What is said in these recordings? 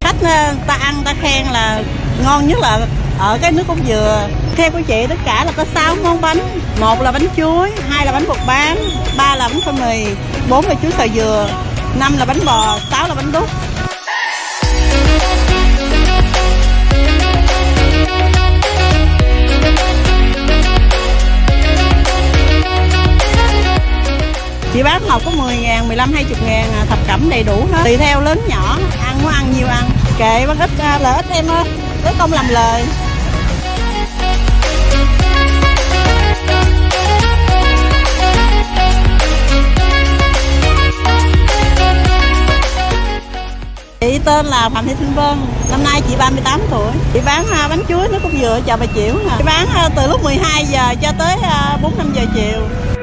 khách ờ, ta ăn, ta khen là ngon nhất là ở cái nước cốt dừa. Theo của chị, tất cả là có 6 món bánh. Một là bánh chuối, hai là bánh bột bán, ba là bánh phô mì, bốn là chuối xào dừa, năm là bánh bò, sáu là bánh đúc. Chị bán một có 10 ngàn, 15, 20 ngàn à, thập cẩm đầy đủ hết tùy theo lớn nhỏ ăn muốn ăn nhiều ăn kệ bác ít à, lợi ích em ơi lấy công làm lời Chị tên là Phạm Thị Thanh Vân, năm nay chị 38 tuổi. Chị bán à, bánh chuối nước cốt dừa chợ Bà Chiểu. nè. Chị bán từ lúc 12 giờ cho tới 4 5 giờ chiều.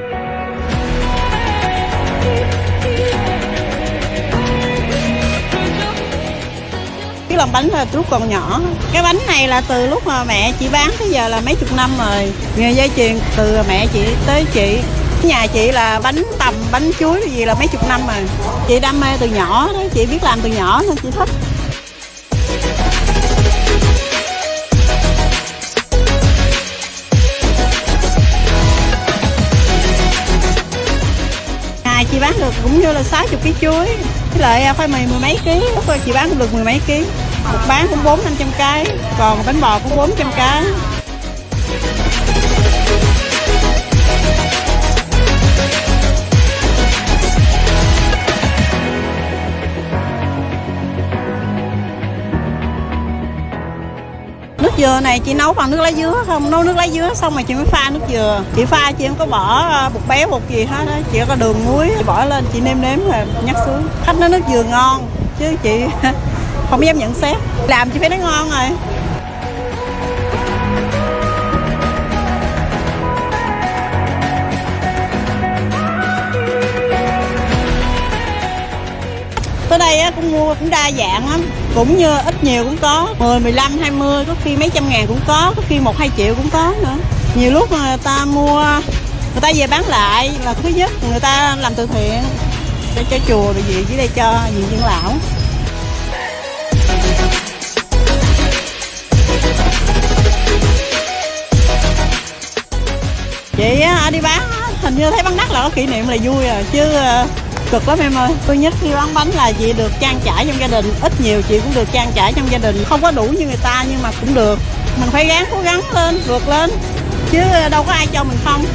Làm bánh là lúc còn nhỏ. Cái bánh này là từ lúc mà mẹ chị bán tới giờ là mấy chục năm rồi. Nghề dây chuyền, từ mẹ chị tới chị. Nhà chị là bánh tầm, bánh chuối gì là mấy chục năm rồi. Chị đam mê từ nhỏ đó, chị biết làm từ nhỏ nên chị thích. Ngày chị bán được cũng như là 60 kg chuối. Với lại à, khoai mì mười mấy ký, lúc rồi chị bán cũng được mười mấy ký một bán cũng bốn năm trăm cái, còn bánh bò cũng bốn trăm cái. Nước dừa này chị nấu bằng nước lá dứa không? Nấu nước lá dứa xong rồi chị mới pha nước dừa. Chị pha chị không có bỏ à, bột béo, bột gì hết á. Chỉ có đường muối, chị bỏ lên, chị nêm nếm rồi nhắc xuống. Khách nói nước dừa ngon, chứ chị không dám nhận xét. Làm chị phải nó ngon rồi. Tới đây á, cũng mua cũng đa dạng lắm. Cũng như ít nhiều cũng có. 10, 15, 20 có khi mấy trăm ngàn cũng có có khi một hai triệu cũng có nữa. Nhiều lúc mà người ta mua người ta về bán lại là thứ nhất người ta làm từ thiện để cho chùa rồi gì dưới đây cho gì dưỡng lão. Đi bán hình như thấy bán đắt là có kỷ niệm là vui rồi, chứ ờ, cực lắm em ơi. Tôi nhất, khi bán bánh là chị được trang trải trong gia đình. Ít nhiều chị cũng được trang trải trong gia đình. Không có đủ như người ta nhưng mà cũng được. Mình phải gắng, cố gắng lên, vượt lên. Chứ ờ, đâu có ai cho mình không.